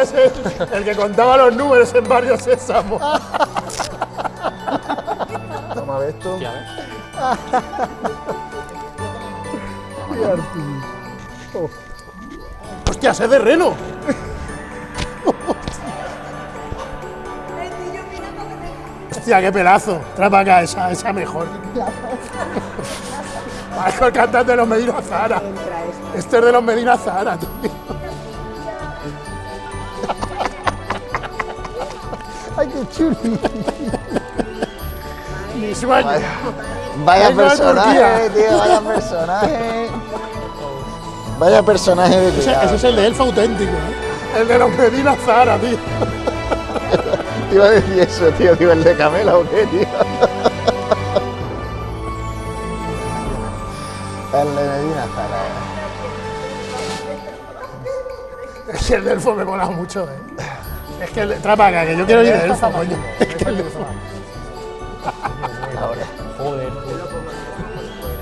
es el, el que contaba los números en Barrio Sésamo. Toma, ¿ves tú? Hostia, ¿ves? ¡Hostia, es de reno! Hostia, qué pelazo. Trae para acá, esa, esa mejor. Parezco el cantante de los Medina Zahara. Este es de los Medina Zahara, tío. Mi sueño. Vaya, vaya personaje, tío, vaya personaje. Vaya personaje de Ese, ese es el de elfo auténtico, ¿eh? El de los Medina Zahara, tío. Te iba a decir eso, tío, tío, el de Camela o qué, tío. El de Medina Zara. Ese el de elfo me mola mucho, ¿eh? Es que trae para acá, que yo quiero ir de elfo, coño. Es que el de elfo. Ahora. Joder.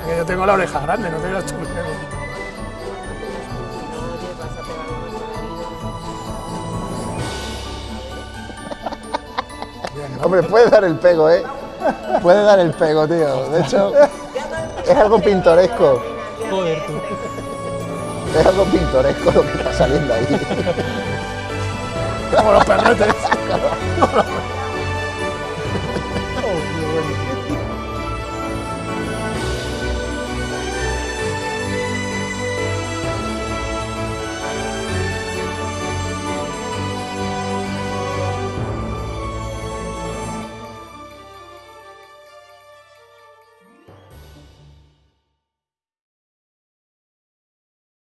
Que yo tengo la oreja grande, no tengo la. Hombre, puede dar el pego, ¿eh? Puede dar el pego, tío. De hecho, es algo pintoresco. Joder, tú. Es algo pintoresco lo que está saliendo ahí. Como los perretes.